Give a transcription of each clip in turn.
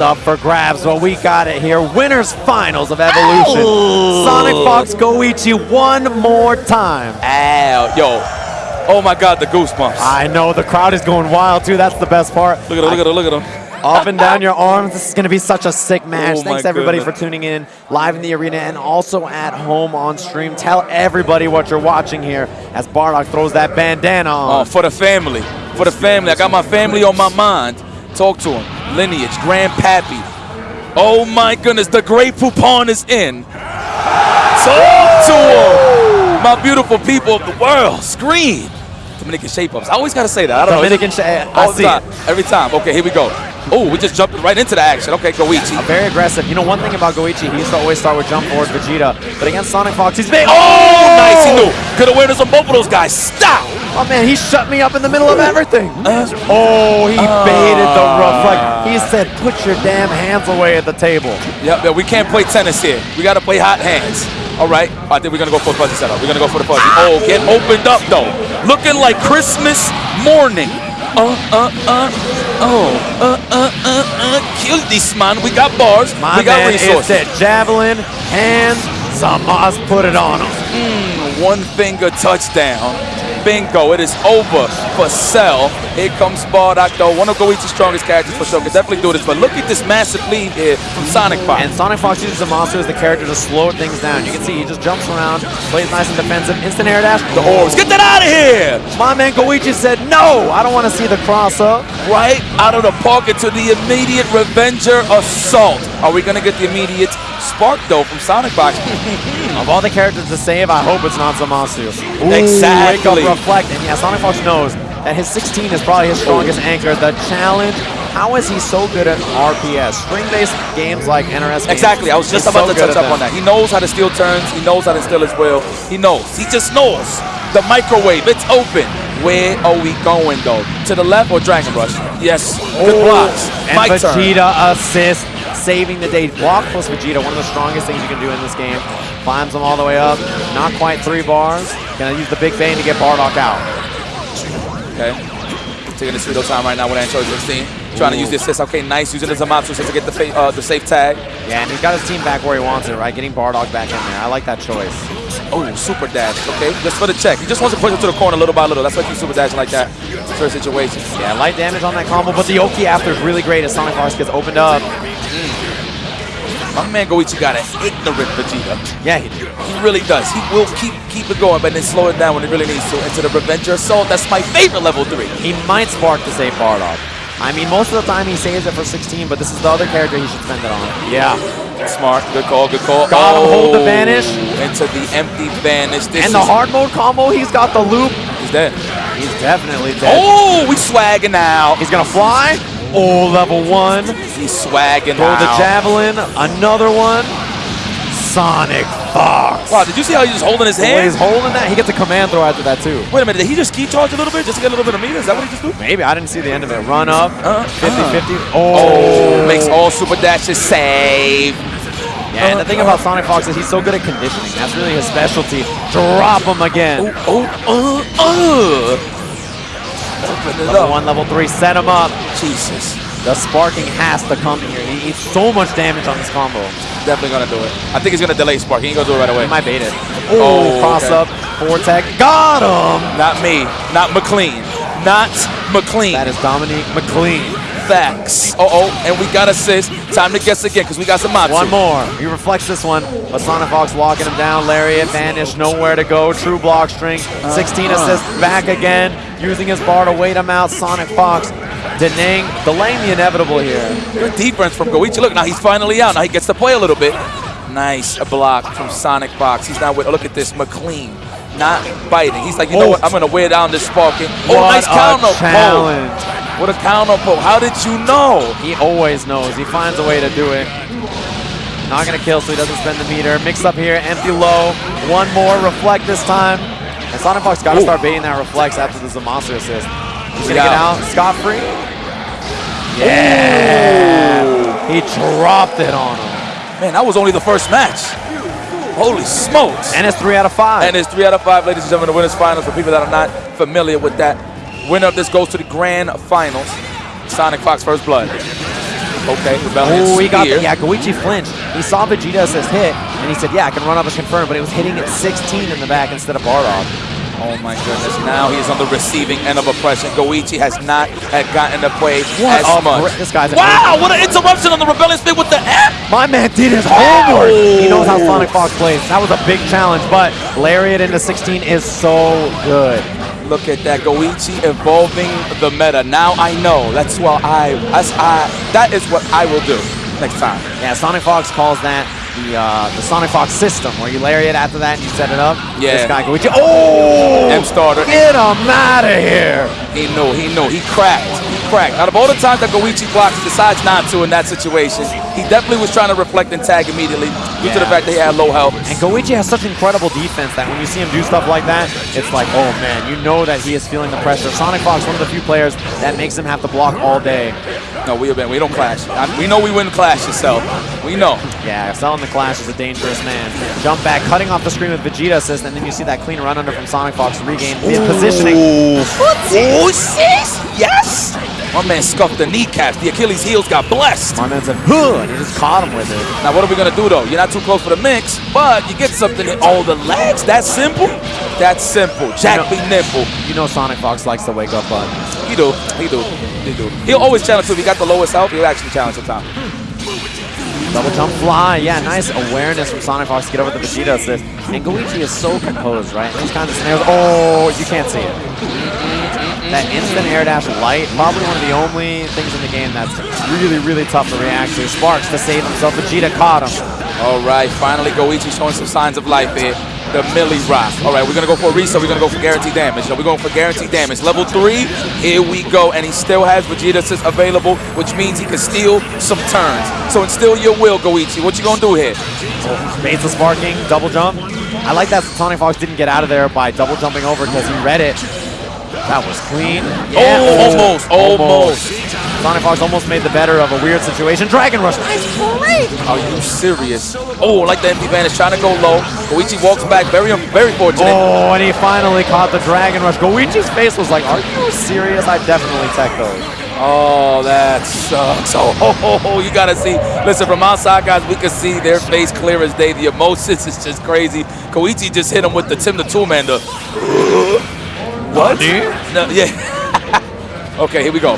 up for grabs, but we got it here. Winners finals of Evolution. Ow. Sonic Fox Goichi one more time. Ow, yo. Oh my God, the goosebumps. I know the crowd is going wild too. That's the best part. Look at him, look at him, look at him. Up and down your arms. This is going to be such a sick match. Oh, Thanks everybody goodness. for tuning in live in the arena and also at home on stream. Tell everybody what you're watching here as Bardock throws that bandana Oh, for the family. For the family. I got my family on my mind. Talk to him. Lineage, grandpappy. Oh my goodness, the great Poupon is in. Talk to him. My beautiful people of the world. Scream. Dominican shape-ups. I always got to say that. I don't Dominican know. shape- I see time. Every time. Okay, here we go. Oh, we just jumped right into the action. Okay, Goichi. Very aggressive. You know, one thing about Goichi, he used to always start with jump forward Vegeta, but against Sonic Fox, he's big. Oh, nice. He knew. Good awareness on both of those guys. Stop. Oh man, he shut me up in the middle of everything. Uh, oh, he baited the rough. Like he said, put your damn hands away at the table. Yep, yep, we can't play tennis here. We got to play hot hands. All right, I think we're going to go for the fuzzy setup. We're going to go for the fuzzy. Oh, get opened up, though. Looking like Christmas morning. Uh, uh, uh, oh, uh, uh, uh, uh. Kill this man. We got bars. My we got man resources. that javelin, hands, Samas put it on him. Mm, one finger touchdown. Bingo, it is over for Cell. Here comes Bardock, though. One of Goichi's strongest characters for sure. Can definitely do this. But look at this massive lead here from Sonic Fox. And Sonic Fox uses the monster as the character to slow things down. You can see he just jumps around, plays nice and defensive, instant air dash. the orbs. Get that out of here! My man Goichi said, no, I don't want to see the cross up. Right out of the park into the immediate Revenger Assault. Are we going to get the immediate spark, though, from Sonic Fox? Of all the characters to save, I hope it's not Zamasu. Ooh, Exactly. Wake up, reflect, and yeah, Sonic Fox knows that his 16 is probably his strongest anchor. The challenge, how is he so good at RPS? String-based games like NRS games. exactly. I was just about so to touch up on that. He knows how to steal turns. He knows how to steal as well. He knows. He just knows. The microwave, it's open. Where are we going, though? To the left or Dragon Rush? Yes. Good blocks. And My turn. Vegeta assist, saving the day. Block plus Vegeta, one of the strongest things you can do in this game. Climbs him all the way up. Not quite three bars. Gonna use the Big Bang to get Bardock out. Okay. Taking the pseudo time right now with Android 16. Trying to use the assist. Okay, nice. Using the Zamasu assist to get the, fa- uh, the safe tag. Yeah, and he's got his team back where he wants it, right? Getting Bardock back in there. I like that choice. Oh, super dash, okay? Just for the check. He just wants to push it to the corner little by little. That's why he's super dashing like that. Certain situations. Yeah, light damage on that combo, but the Oki after is really great as Sonic Fox gets opened up. My man Goichi got an ignorant Vegeta. Yeah, he. He really does. He will keep keep it going, but then slow it down when it really needs to. Into the Revenger Assault. That's my favorite level 3. He might spark to save Bardock. I mean, most of the time he saves it for 16, but this is the other character he should spend it on. Yeah. Smart. Good call, good call. Got him, hold the Oh, vanish. Into the empty vanish. This And the hard mode combo, he's got the loop. He's dead. He's definitely dead. Oh, we swagging now. He's gonna fly. Oh, level one. He's swagging Throw the javelin. Another one. Sonic Fox. Wow, did you see how he's just holding his way he's holding that, he gets a command throw after that too. Wait a minute, did he just key charge a little bit just to get a little bit of meter? Is that what he just do? Maybe I didn't see the end of it. Run up. Uh, 50-50. Oh, makes all super dashes save. Yeah, and the thing about Sonic Fox is he's so good at conditioning. That's really his specialty. Drop him again. Oh, uh, uh. Level up. one, level three, set him up. Jesus. The sparking has to come here. He eats so much damage on this combo. Definitely gonna do it. I think he's gonna delay Spark. He ain't gonna do it right away. He might bait it. Oh, Oh, cross okay. up, forward tech. Got him! Not me. Not McLean. Not McLean. That is Dominique McLean. facts. Uh oh, and we got assist. Time to guess again because we got some Matsu. One more. He reflects this one, but Sonic Fox locking him down. Lariat, vanish, nowhere to go. True block string. 16 assists, back again. Using his bar to wait him out. Sonic Fox delaying, delaying the inevitable here. Good defense from Goichi. Look, now he's finally out. Now he gets to play a little bit. Nice a block from Sonic Fox. He's not with, look at this, McLean. Not biting. He's like, you know Oh. what? I'm going to wear down this sparking. Oh, What nice a counter pull. challenge. What a counter pull. How did you know? He always knows. He finds a way to do it. Not gonna kill, so he doesn't spend the meter. Mix up here, empty low. One more, reflect this time. And Sonic Fox gotta start baiting that reflex after the Zamasu assist. He's gonna Yeah. get out scot-free. Yeah! He dropped it on him. Man, that was only the first match. Holy smokes. And it's three out of five. And it's three out of five, ladies and gentlemen, the winners finals. For people that are not familiar with that, winner of this goes to the grand finals. Sonic Fox First Blood. Okay, Rebellion Oh, he got the, yeah, Goichi flinched. He saw Vegeta assist hit, and he said, yeah, I can run up and confirm, but it was hitting at 16 in the back instead of Bardock. Oh my goodness, now he's on the receiving end of oppression. Goichi has not had gotten to play What as much. this guy's Wow, what an interruption on the Rebellion spin with the F! My man did his homework. He knows how oh. Sonic Fox plays. That was a big challenge, but Lariat into 16 is so good. Look at that, Goichi evolving the meta. Now I know. That's what I, that's I, that is what I will do next time. Yeah, Sonic Fox calls that the uh, the Sonic Fox system, where you Lariat after that and you set it up. Yeah. This guy Goichi. Oh! M starter. Get him out of here. He knew, he knew, he cracked, he cracked. Out of all the times that Goichi blocks, he decides not to in that situation. He definitely was trying to reflect and tag immediately due to the fact that he had low health. And Goichi has such incredible defense that when you see him do stuff like that, it's like, oh man, you know that he is feeling the pressure. Sonic Fox, one of the few players that makes him have to block all day. No, we have we don't clash. I, we know we wouldn't clash yourself. We know. Yeah, selling the Clash is a dangerous man. Jump back, cutting off the screen with Vegeta assist, and then you see that clean run under from Sonic Fox to regain the positioning. Oh, sis! Yes! My man scuffed the kneecaps. The Achilles heels got blessed. My man said, huh, and he just caught him with it. Now, what are we gonna do though? You're not too close for the mix, but you get something in all the legs. That's simple. That's simple. Jack You be nimble. You know Sonic Fox likes the wake up button. He do. He do. He do. He'll always challenge too. If he got the lowest health, he'll actually challenge sometimes. Double jump fly. Yeah, nice awareness from Sonic Fox to get over the Vegeta assist. And Goichi is so composed, right? In these kinds of scenarios. Oh, you can't see it. That instant air dash light, probably one of the only things in the game that's really, really tough to react to. Sparks to save himself. Vegeta caught him. All right, finally Goichi showing some signs of life here. The Millie Rock. All right, we're gonna go for a reset. We're gonna go for guaranteed damage. So we're going for guaranteed damage. Level three, here we go. And he still has Vegeta assist available, which means he can steal some turns. So instill your will, Goichi. What you gonna do here? Oh, Baits the sparking, double jump. I like that Sonic Fox didn't get out of there by double jumping over because he read it. That was clean. Oh, almost, almost. Sonic Fox almost made the better of a weird situation. Dragon Rush. Nice break. Are you serious? Oh, like the empty vanish, trying to go low. Goichi walks back, very, very fortunate. Oh, and he finally caught the Dragon Rush. Goichi's face was like, are you serious? I definitely tech those. Oh, that sucks. Oh, ho, ho, ho, you gotta see. Listen, from outside, guys, we can see their face clear as day. The emotions is just crazy. Goichi just hit him with the Tim the Toolman. The what? No, yeah. okay, here we go.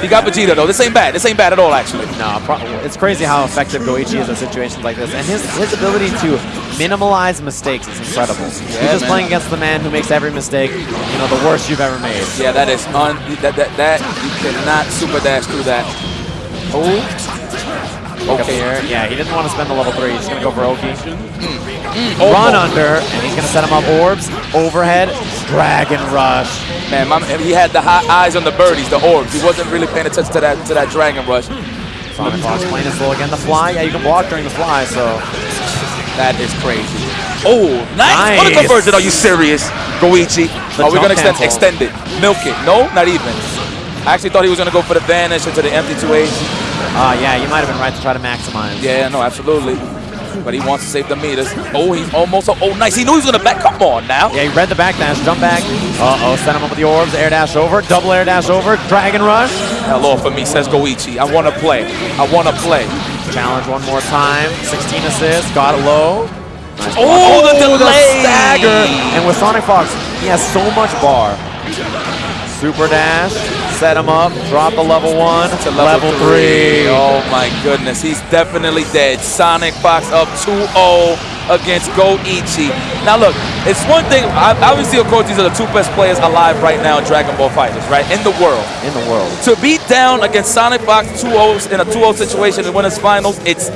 He got Vegeta though. This ain't bad. This ain't bad at all, actually. No, it's crazy how effective Goichi is in situations like this. And his, his ability to minimalize mistakes is incredible. He's just man. playing against the man who makes every mistake, you know, the worst you've ever made. Yeah, that is un. That that that you cannot super dash through that. Oh. Okay. Yeah, he didn't want to spend the level three. He's going to go for Oki. Hmm. Hmm. Oh, Run oh. under, and he's going to set him up orbs, overhead, Dragon Rush. Man, my, he had the hot eyes on the birdies, the orbs. He wasn't really paying attention to that to that Dragon Rush. Sonic Fox playing it slow again. The fly, yeah, you can block during the fly, so That is crazy. Oh, nice. What a conversion. Are you serious, Goichi? The Are we going to extend, extend it? Milk it? No, not even. I actually thought he was going to go for the vanish into the empty 2H. uh, yeah, you might have been right to try to maximize. Yeah, no, absolutely. But he wants to save the meters. Oh, he's almost. Oh, nice. He knew he was going to back. Come on now. Yeah, he read the back dash, jump back. Uh-oh, set him up with the orbs, air dash over, double air dash over, Dragon Rush. Hello for me, says Goichi. I want to play. I want to play. Challenge one more time, 16 assists, got it low. Nice Oh, block. the delay. stagger. And with Sonic Fox, he has so much bar. Super dash, set him up, drop the level one to level, three. Oh my goodness, he's definitely dead. Sonic Fox up 2-0 against Goichi. Now look, it's one thing, obviously of course these are the two best players alive right now in Dragon Ball FighterZ, right? In the world. In the world. To beat down against Sonic Fox 2-0 in a 2-0 situation in winners finals, it's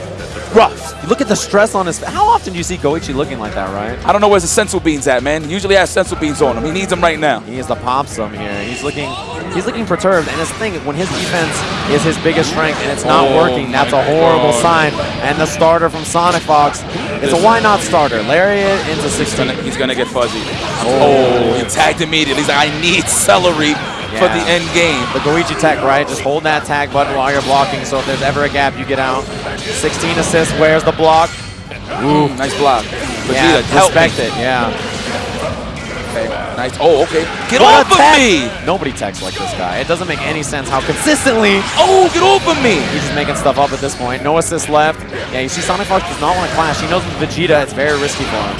rough. Look at the stress on his face. How often do you see Goichi looking like that, right? I don't know where's the senzu beans at, man. He usually has senzu beans on him. He needs them right now. He is the pop some here. He's looking he's looking perturbed. And his thing, when his defense is his biggest strength and it's not Oh working, that's a horrible God. sign. And the starter from Sonic Fox is a why not starter. Lariat into He's 16. he's gonna get fuzzy. Oh. oh, he tagged immediately. He's like, I need celery for the end game. The Goichi tech, right? Just hold that tag button while you're blocking. So if there's ever a gap, you get out. 16 assists. Where's the block? Ooh, nice block. Vegeta, yeah, respect it. Yeah. Okay, nice. Oh, okay. Get What off of tech! me! Nobody texts like this guy. It doesn't make any sense how consistently Oh, get off of me! he's just making stuff up at this point. No assist left. Yeah, you see Sonic Fox does not want to clash. He knows with Vegeta it's very risky for him.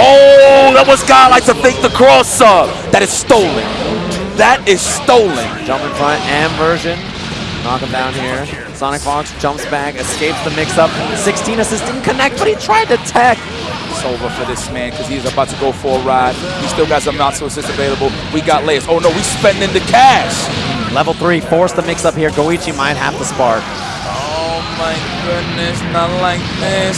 Oh, that was guy like to fake the cross sub. That is stolen. That is stolen. Jump in front and version. Knock him down here. Sonic Fox jumps back, escapes the mix-up. 16 assist didn't connect, but he tried to tech. It's over for this man because he's about to go for a ride. He still got some not so assists available. We got layers. Oh no, we spending the cash. Level 3, force the mix-up here. Goichi might have to spark. Oh my goodness, not like this.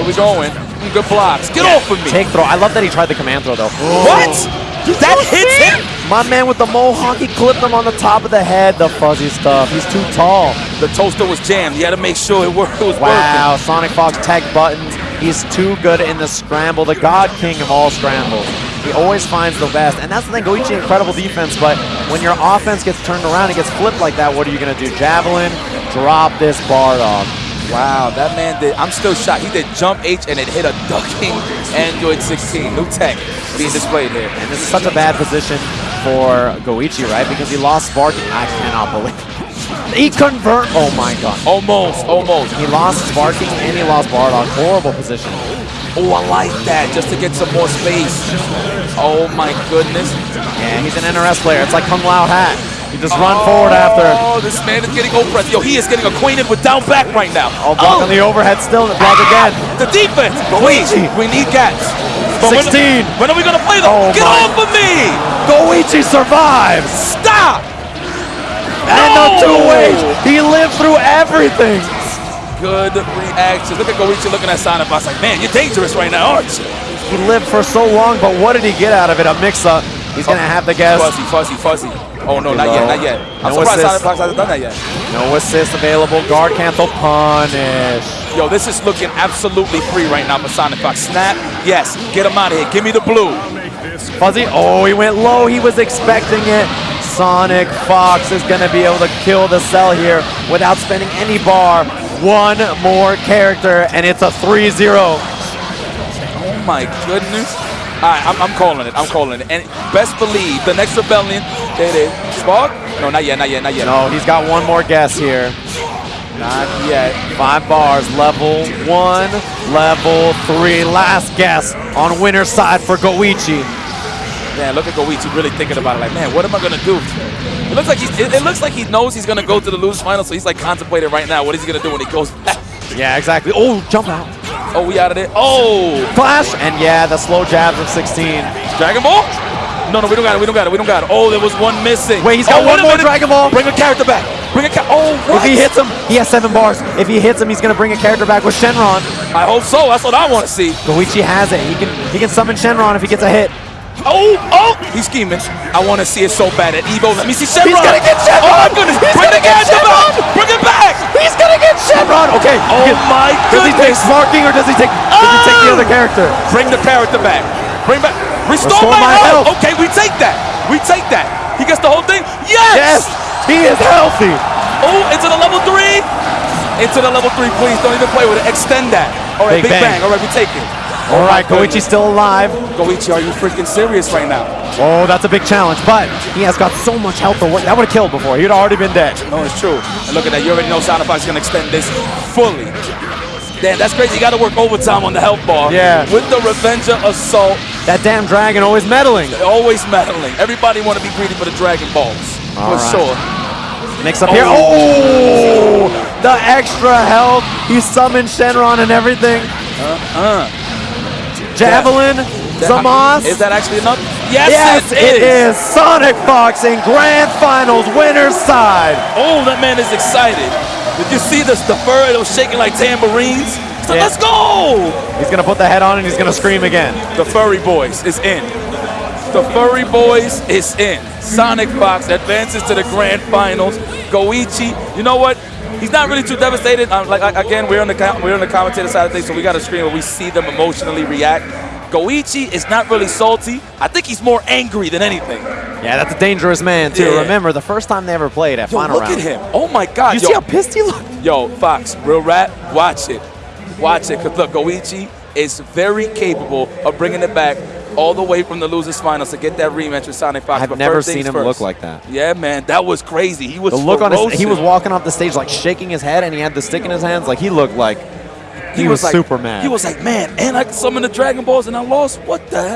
Where we going? Good blocks. Get off of me. Take throw. I love that he tried the command throw, though. what? Oh. That hits him? My man with the mohawk, he clipped him on the top of the head. The fuzzy stuff. He's too tall. The toaster was jammed. You had to make sure it, worked, it was Wow, Sonic Fox tech buttons. He's too good in the scramble, the god king of all scrambles. He always finds the best. And that's the thing, Goichi, incredible defense, but when your offense gets turned around and gets flipped like that, what are you going to do? Javelin, drop this Bardock. Wow, that man did. I'm still shocked. He did jump H and it hit a ducking Android 16. New tech being displayed here. And this is such a bad position for Goichi, right? Because he lost sparking. I cannot believe He convert. Oh my god. Almost, almost. He lost sparking and he lost Bardock. Horrible position. Oh, I like that, just to get some more space. Oh my goodness. Yeah, he's an NRS player. It's like Kung Lao Hat. You just run forward oh, after. Oh, this man is getting oppressed. Yo, he is getting acquainted with down back right now. Oh, block on oh. the overhead still. Block again. The defense. Luigi. We, need gaps. But when- 16. When, are we going to play them? Oh, Get my. off of me! Goichi survives. Stop! And the two ways. He lived through everything. Good reaction. Look at Goichi looking at Sonic Fox like, man, you're dangerous right now, aren't you? He lived for so long, but what did he get out of it? A mix-up. He's going to oh, have to guess. Fuzzy, fuzzy, fuzzy. Oh, no, not yet, not yet. I'm No surprised assist. Sonic hasn't done that yet. No assist available. Guard cancel. Punish. Yo, this is looking absolutely free right now for Sonic Fox. Snap, yes. Get him out of here. Give me the blue. Fuzzy, oh, he went low. He was expecting it. Sonic Fox is going to be able to kill the cell here without spending any bar. One more character, and it's a 3-0. Oh my goodness. All right, I'm, I'm calling it. I'm calling it. And best believe the next rebellion. There it. Spark? No, not yet. Not yet. Not yet. No, he's got one more guess here. not yet. Five bars, level one, level three. Last guess on winner's side for Goichi. Man, look at Goichi really thinking about it. Like, man, what am I gonna do? It looks like he's. It, it looks like he knows he's gonna go to the lose final. So he's like contemplating right now. What is he gonna do when he goes back? Yeah, exactly. Oh, jump out. Oh, we out of there. Oh, Flash! and yeah, the slow jabs of 16. Dragon Ball. No, no, we don't got it. We don't got it. We don't got it. Oh, there was one missing. Wait, he's got oh, one more minute. Dragon Ball. Bring a character back. Bring a. Oh, what? If he hits him, he has seven bars. If he hits him, he's gonna bring a character back with Shenron. I hope so. That's what I want to see. Goichi has it. He can he can summon Shenron if he gets a hit. Oh, oh, he's scheming. I want to see it so bad at Evo. Let me see Shenron. He's gonna get Shenron. Oh my goodness. He's Bring the character back. Bring it back. He's gonna get Shenron. Oh, okay. Oh my goodness. Does he take marking or does he take does he take the Oh! other character? Bring the character back. Bring back. Restore, Restore my, my health. health. Okay, we take that. We take that. He gets the whole thing. Yes, Yes. he is healthy. Oh, into the level three. Into the level three, please. Don't even play with it. Extend that. All right, Big Big, bang. bang. All right, we take it. All right, my Goichi's still alive. Goichi, are you freaking serious right now? Oh, that's a big challenge, but he has got so much health. To work. That would have killed before. He'd already been dead. No, it's true. And look at that. You already know Sound is going to extend this fully. Damn, that's crazy. You got to work overtime on the health bar. Yeah. With the Revenger Assault, That damn dragon always meddling. always meddling. Everybody want to be greedy for the Dragon Balls. All for right. sure. Mix up here. Oh, the extra health. He summoned Shenron and everything. Uh, Javelin, Zamas. Is that actually enough? Yes, Yes, it is. Sonic Fox in grand finals, winner's side. Oh, that man is excited. Did you see this? The fur It was shaking like tambourines? Like, Yeah. let's go! He's gonna put the head on and he's gonna scream again. The Furry Boys is in. The Furry Boys is in. Sonic Fox advances to the grand finals. Goichi, you know what? He's not really too devastated. Um, like like, again, we're on the we're on the commentator side of things, so we got a screen where we see them emotionally react. Goichi is not really salty. I think he's more angry than anything. Yeah, that's a dangerous man, too. Yeah. Remember, the first time they ever played at yo, final look round. look at him. Oh, my God. You yo. see how pissed he looked? Yo, Fox, real rap, watch it. Watch it. Because, look, Goichi is very capable of bringing it back all the way from the losers finals to get that rematch with Sonic Fox. I've but never seen him first. look like that. Yeah, man, that was crazy. He was the look ferocious. on his, he was walking off the stage like shaking his head, and he had the stick in his hands. Like he looked like he, he was, was like, super mad. He was like, man, and I summoned the Dragon Balls and I lost? What the hell?